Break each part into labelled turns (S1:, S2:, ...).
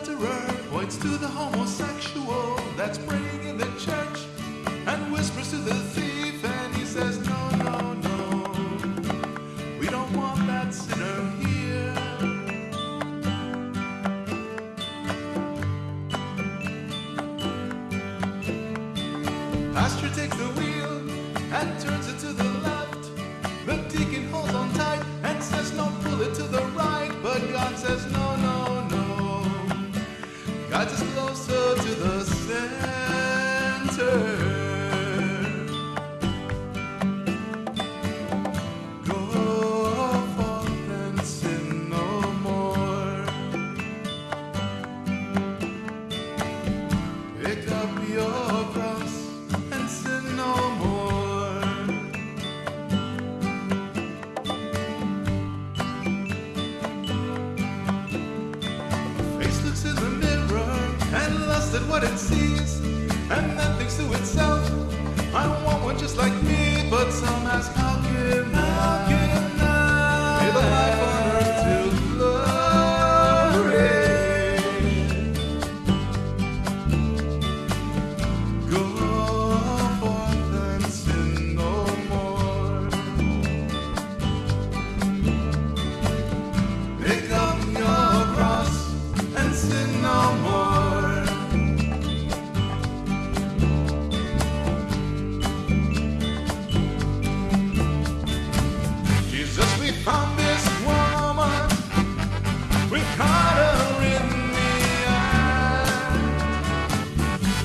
S1: mirror points to the homosexual that's praying in the church and whispers to the thief, and he says, No, no, no, we don't want that sinner here. Pastor takes the wheel and turns it to the left. The deacon holds on tight and says, No, pull it to the right. But God says, no. Guides us and at what it sees, and then thinks to itself, I don't want one just like me. But some ask,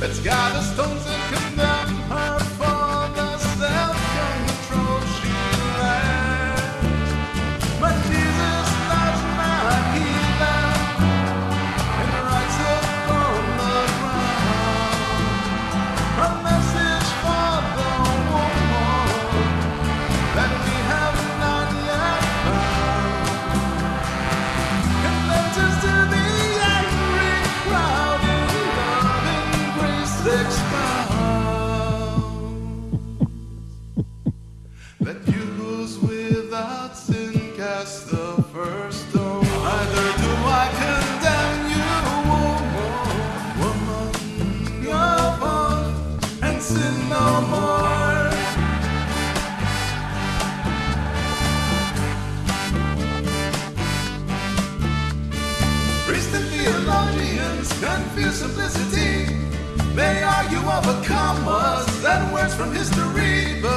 S1: act. Let's gather stones and condemn expound. Let you who's without sin cast the first stone. Neither do I condemn you, woman, go on and sin no more. Priests and theologians confuse simplicity overcomers words from history.